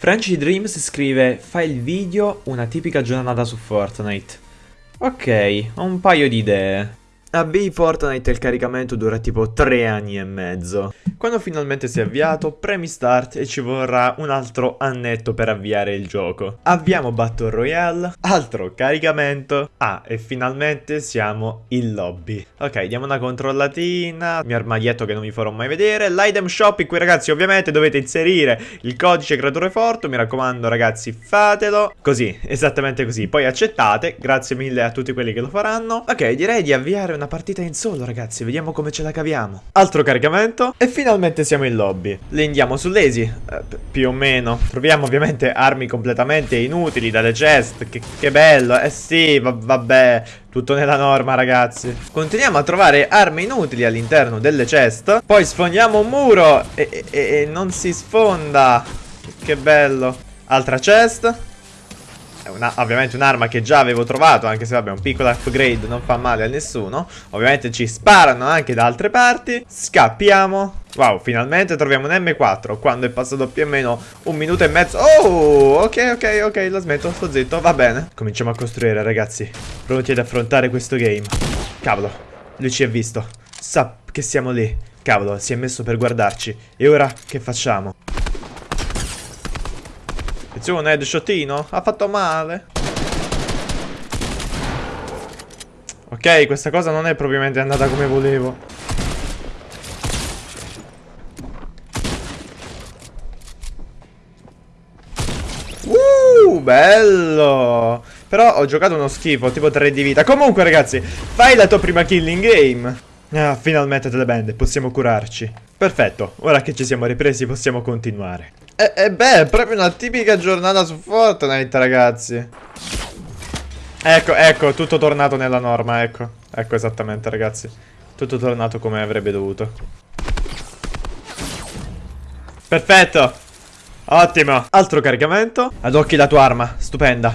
Frenchy Dreams scrive Fai il video, una tipica giornata su Fortnite. Ok, ho un paio di idee. A B Fortnite il caricamento dura tipo 3 anni e mezzo. Quando finalmente si è avviato, premi start e ci vorrà un altro annetto per avviare il gioco. Abbiamo Battle Royale, altro caricamento. Ah, e finalmente siamo in lobby. Ok, diamo una controllatina, mio armadietto che non vi farò mai vedere. L'item shop in cui ragazzi ovviamente dovete inserire il codice creatore forte. Mi raccomando ragazzi fatelo. Così, esattamente così. Poi accettate, grazie mille a tutti quelli che lo faranno. Ok, direi di avviare una partita in solo ragazzi, vediamo come ce la caviamo. Altro caricamento. E finalmente siamo in lobby. Le su Lazy, eh, più o meno. Troviamo ovviamente armi completamente inutili dalle chest, che, che bello. Eh sì, va vabbè, tutto nella norma ragazzi. Continuiamo a trovare armi inutili all'interno delle chest. Poi sfondiamo un muro. E, e, e non si sfonda. Che bello. Altra chest una, ovviamente un'arma che già avevo trovato Anche se vabbè un piccolo upgrade non fa male a nessuno. Ovviamente ci sparano anche da altre parti. Scappiamo. Wow, finalmente troviamo un M4 Quando è passato più o meno un minuto e mezzo. Oh, ok, ok, ok Lo smetto, sto zitto, va bene. Cominciamo a costruire ragazzi. Pronti ad affrontare questo game. Cavolo, lui ci ha visto. Sa che siamo lì. Cavolo, si è messo per guardarci. E ora che facciamo? Attenzione, headshotino. Ha fatto male. Ok, questa cosa non è propriamente andata come volevo. Uh, bello. Però ho giocato uno schifo, tipo 3 di vita. Comunque, ragazzi, fai la tua prima killing game. Ah, finalmente te le bende, possiamo curarci. Perfetto, ora che ci siamo ripresi possiamo continuare. E, e beh, è proprio una tipica giornata su Fortnite, ragazzi. Ecco, ecco, tutto tornato nella norma, ecco. Ecco esattamente, ragazzi. Tutto tornato come avrebbe dovuto. Perfetto. Ottimo. Altro caricamento. Ad occhi la tua arma, stupenda.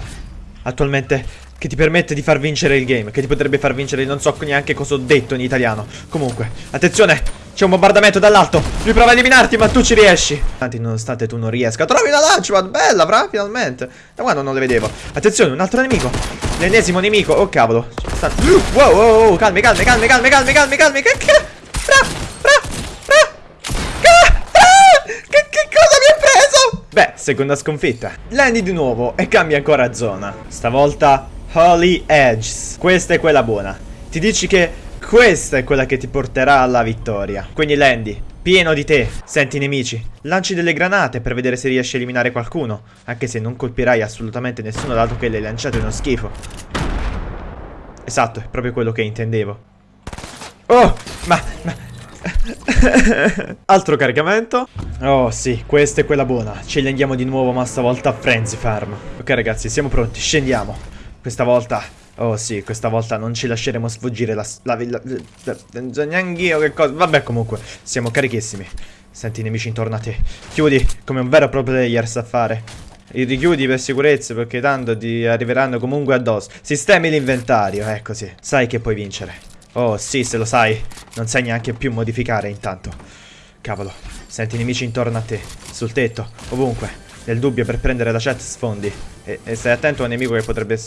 Attualmente che ti permette di far vincere il game Che ti potrebbe far vincere, non so neanche cosa ho detto in italiano Comunque, attenzione C'è un bombardamento dall'alto. Lui prova a eliminarti ma tu ci riesci. Tanti nonostante tu non riesca Trovi una launchpad, bella, fra, finalmente. Da quando non le vedevo. Attenzione, un altro nemico. L'ennesimo nemico, oh cavolo. Sta... Wow, wow, wow, calmi, calmi, calmi, calmi, calmi, calmi, calmi. Che, che, fra, fra, fra Che, che cosa mi hai preso? Beh, seconda sconfitta. Lendi di nuovo e cambia ancora zona. Stavolta Holy Edges. Questa è quella buona. Ti dici che questa è quella che ti porterà alla vittoria. Quindi Landy, pieno di te, senti i nemici. Lanci delle granate per vedere se riesci a eliminare qualcuno. Anche se non colpirai assolutamente nessuno dato che le lanciate uno schifo. Esatto, è proprio quello che intendevo. Oh, ma... ma... Altro caricamento Oh sì, questa è quella buona Ce li andiamo di nuovo ma stavolta a Frenzy Farm Ok ragazzi, siamo pronti, scendiamo questa volta... Oh sì, questa volta non ci lasceremo sfuggire la... la, la, la neanche io che cosa... Vabbè comunque, siamo carichissimi. Senti i nemici intorno a te. Chiudi come un vero pro player sa fare. Li richiudi per sicurezza perché tanto ti arriveranno comunque addosso. Sistemi l'inventario, ecco sì. Sai che puoi vincere. Oh sì, se lo sai. Non sai neanche più modificare intanto. Cavolo. Senti i nemici intorno a te. Sul tetto, ovunque. Nel dubbio per prendere la chat sfondi. E, e stai attento a un nemico che potrebbe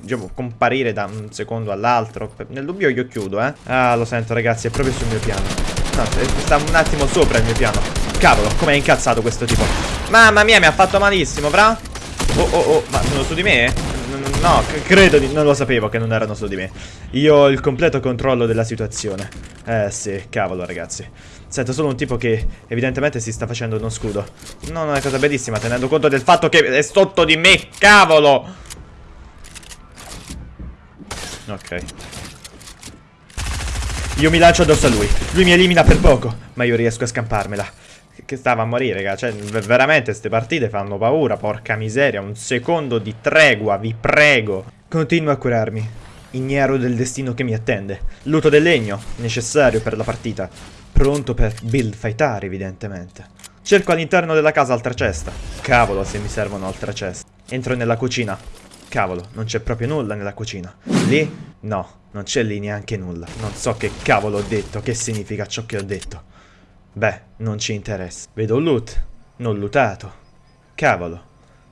diciamo, comparire da un secondo all'altro. Nel dubbio io chiudo, eh. Ah, lo sento, ragazzi, è proprio sul mio piano. No, sta un attimo sopra il mio piano. Cavolo, com'è incazzato questo tipo. Mamma mia, mi ha fatto malissimo, bra. Oh, oh, oh, ma sono su di me? No, credo di... non lo sapevo che non erano su di me. Io ho il completo controllo della situazione. Eh sì, cavolo, ragazzi. Sento solo un tipo che evidentemente si sta facendo uno scudo. Non è una cosa bellissima, tenendo conto del fatto che è sotto di me, cavolo! Ok. Io mi lancio addosso a lui. Lui mi elimina per poco, ma io riesco a scamparmela. Che stava a morire, raga. Cioè, veramente, queste partite fanno paura, porca miseria. Un secondo di tregua, vi prego. Continuo a curarmi. Ignaro del destino che mi attende. Luto del legno, necessario per la partita. Pronto per build fightare, evidentemente. Cerco all'interno della casa altra cesta. Cavolo se mi servono altre ceste. Entro nella cucina. Cavolo, non c'è proprio nulla nella cucina. Lì? No, non c'è lì neanche nulla. Non so che cavolo ho detto, che significa ciò che ho detto. Beh, non ci interessa. Vedo un loot, non lootato. Cavolo.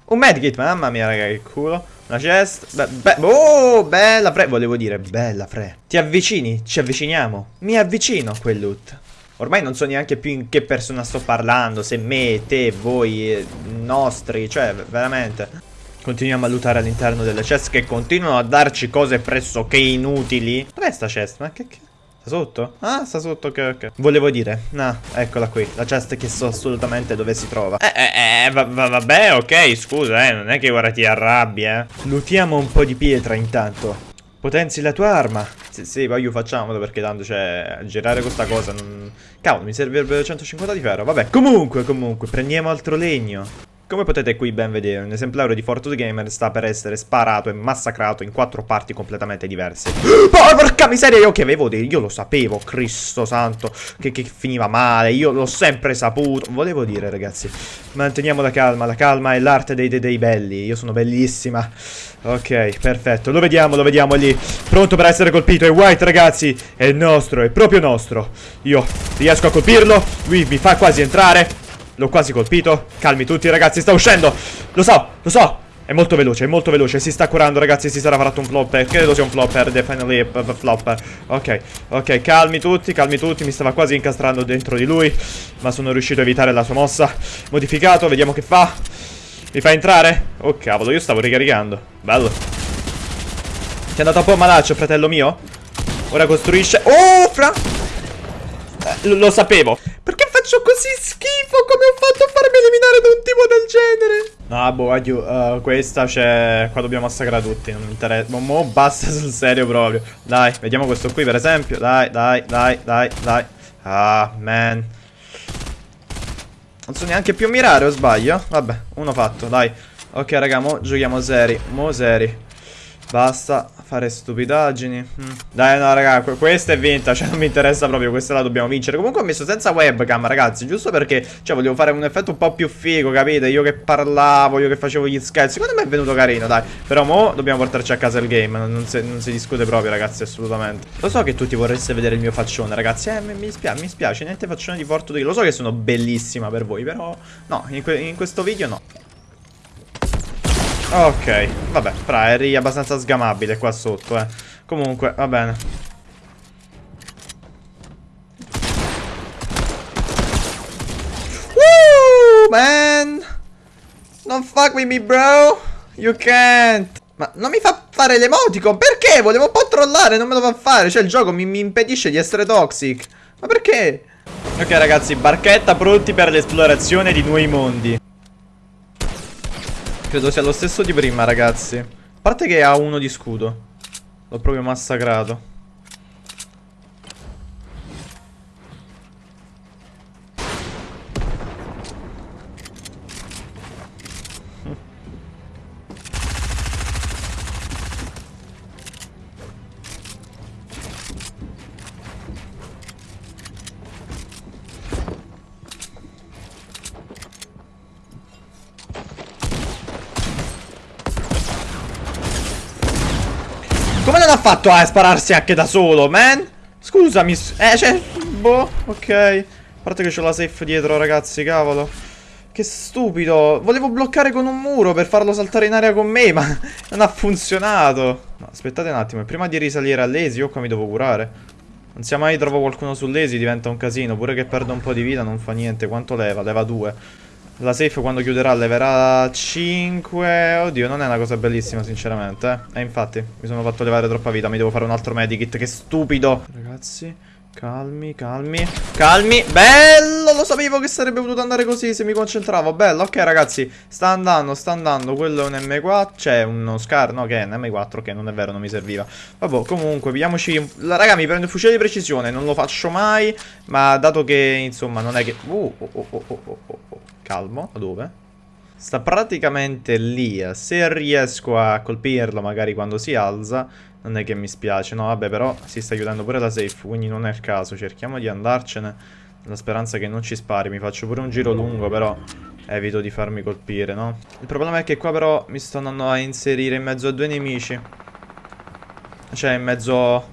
Un medkit, mamma mia, raga, che culo. Una chest. Be be oh, bella fre. Volevo dire, bella fre. Ti avvicini? Ci avviciniamo. Mi avvicino a quel loot. Ormai non so neanche più in che persona sto parlando. Se me, te, voi, eh, nostri. Cioè, veramente. Continuiamo a lootare all'interno delle chest che continuano a darci cose pressoché inutili. Dov'è sta chest? Ma che... che... Sta sotto? Ah, sta sotto, ok, ok. Volevo dire, no, eccola qui, la chest che so assolutamente dove si trova. Eh, eh, eh, va, va, vabbè, ok, scusa, eh, non è che ora ti arrabbi, eh. Lutiamo un po' di pietra intanto. Potenzi la tua arma. Sì, sì, voglio facciamolo perché tanto, cioè, girare questa cosa non... Cavolo, mi servirebbe 150 di ferro. Vabbè, comunque, comunque, prendiamo altro legno. Come potete qui ben vedere, un esemplare di Fortune Gamer sta per essere sparato e massacrato in quattro parti completamente diverse. Porca miseria, io che avevo dei... Io lo sapevo, Cristo santo, che, che finiva male, io l'ho sempre saputo. Volevo dire, ragazzi, manteniamo la calma, la calma è l'arte dei, dei, dei belli. Io sono bellissima. Ok, perfetto, lo vediamo, lo vediamo lì. Pronto per essere colpito, è White, ragazzi. È nostro, è proprio nostro. Io riesco a colpirlo, lui mi fa quasi entrare. L'ho quasi colpito. Calmi tutti, ragazzi, sta uscendo. Lo so, lo so. È molto veloce, è molto veloce. Si sta curando, ragazzi. Si sarà fatto un flopper. Credo sia un flopper. Definitely a flopper. Ok, ok. Calmi tutti, calmi tutti. Mi stava quasi incastrando dentro di lui. Ma sono riuscito a evitare la sua mossa. Modificato, vediamo che fa. Mi fa entrare? Oh, cavolo, io stavo ricaricando. Bello. Ti è andato un po' malaccio, fratello mio? Ora costruisce... Oh, fra... Eh, lo sapevo. Perché faccio così schifo? Come ho fatto a farmi eliminare da un tipo del genere? No, boh, aiuto. Uh, questa c'è... Qua dobbiamo massacrare tutti. Non mi interessa. Mo basta sul serio proprio. Dai, vediamo questo qui per esempio. Dai, dai, dai, dai, dai. Ah, man. Non so neanche più mirare, o sbaglio? Vabbè, uno fatto, dai. Ok, raga, mo giochiamo seri. Mo seri. Basta fare stupidaggini. Mm. Dai, no, raga, questa è vinta. Cioè, non mi interessa proprio. Questa la dobbiamo vincere. Comunque ho messo senza webcam, ragazzi. Giusto perché, cioè, volevo fare un effetto un po' più figo, capite? Io che parlavo, io che facevo gli scherzi. Secondo me è venuto carino, dai. Però mo dobbiamo portarci a casa il game. Non si, non si discute proprio, ragazzi, assolutamente. Lo so che tutti vorreste vedere il mio faccione, ragazzi. Eh, mi, spiace, mi spiace. Niente faccione di Fortune. Lo so che sono bellissima per voi, però... No, in, que in questo video no. Ok, vabbè, fra, eri abbastanza sgamabile qua sotto, eh. Comunque, va bene. Woo, man! Non fuck with me, bro! You can't! Ma non mi fa fare l'emoticon, perché? Volevo un po' trollare, non me lo fa fare. Cioè, il gioco mi, mi impedisce di essere toxic. Ma perché? Ok, ragazzi, barchetta pronti per l'esplorazione di nuovi mondi. Credo sia lo stesso di prima, ragazzi. A parte che ha uno di scudo. L'ho proprio massacrato. Come non ha fatto a spararsi anche da solo, man? Scusami, eh, cioè, boh, ok. A parte che c'ho la safe dietro, ragazzi, cavolo. Che stupido. Volevo bloccare con un muro per farlo saltare in aria con me, ma non ha funzionato. No, Aspettate un attimo, prima di risalire all'esi, io qua mi devo curare. Non sia mai trovo qualcuno sull'esi, diventa un casino. Pure che perdo un po' di vita, non fa niente. Quanto leva? Leva 2 la safe quando chiuderà leverà 5 Oddio non è una cosa bellissima sinceramente eh. E infatti mi sono fatto levare troppa vita Mi devo fare un altro medikit Che stupido. Ragazzi Calmi, calmi Calmi. Bello Lo sapevo che sarebbe potuto andare così se mi concentravo. Bello Ok ragazzi Sta andando Sta andando. Quello è un M4 C'è uno Scar No che è un M4 Che non è vero Non mi serviva. Vabbè comunque Vediamoci Raga mi prendo il fucile di precisione Non lo faccio mai Ma dato che Insomma non è che uh, oh, oh, oh, oh, oh, oh. Calmo, dove? Sta praticamente lì, se riesco a colpirlo magari quando si alza Non è che mi spiace, no vabbè però si sta chiudendo pure la safe Quindi non è il caso, cerchiamo di andarcene. La speranza che non ci spari, mi faccio pure un giro lungo però Evito di farmi colpire, no? Il problema è che qua però mi sto andando a inserire in mezzo a due nemici. Cioè in mezzo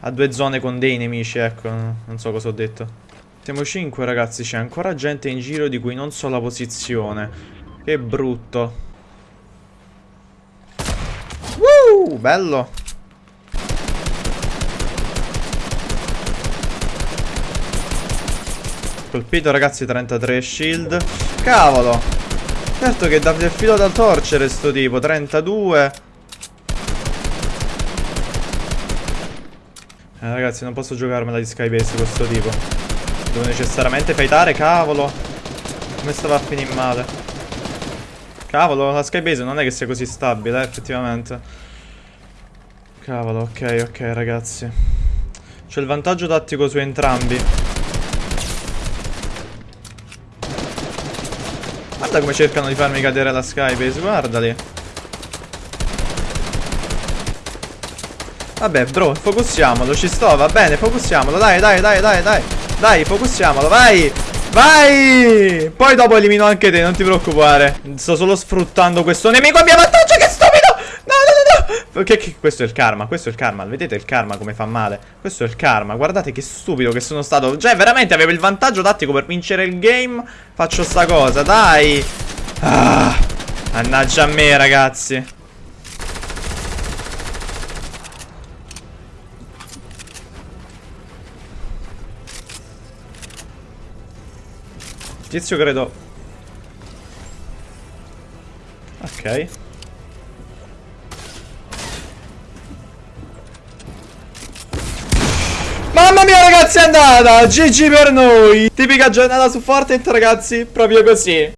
a due zone con dei nemici, ecco. Non so cosa ho detto siamo 5 ragazzi, c'è ancora gente in giro di cui non so la posizione. Che brutto. Woo, bello. Colpito ragazzi 33 shield Cavolo Certo che dà del filo da torcere sto tipo 32 Eh ragazzi non posso giocarmela di Skybase questo tipo Devo necessariamente fightare cavolo. Come stava a finire male? Cavolo la Skybase non è che sia così stabile eh, effettivamente. Cavolo ok ok ragazzi. C'è il vantaggio tattico su entrambi. Guarda come cercano di farmi cadere la Skybase, guardali. Vabbè, bro, focussiamolo, ci sto, va bene, focussiamolo, dai, dai, dai, dai, dai. Dai, focussiamolo, vai! Vai! Poi dopo elimino anche te, non ti preoccupare. Sto solo sfruttando questo nemico a mio vantaggio, che stupido! Che, che, questo è il karma, questo è il karma Vedete il karma come fa male Questo è il karma, guardate che stupido che sono stato Cioè veramente avevo il vantaggio tattico per vincere il game Faccio sta cosa, dai ah, Mannaggia a me ragazzi Tizio credo. Ok. Mamma mia ragazzi è andata! GG per noi! Tipica giornata su Fortnite ragazzi Proprio così